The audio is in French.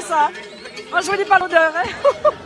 ça. Moi, je vous dis pas l'odeur. Hein.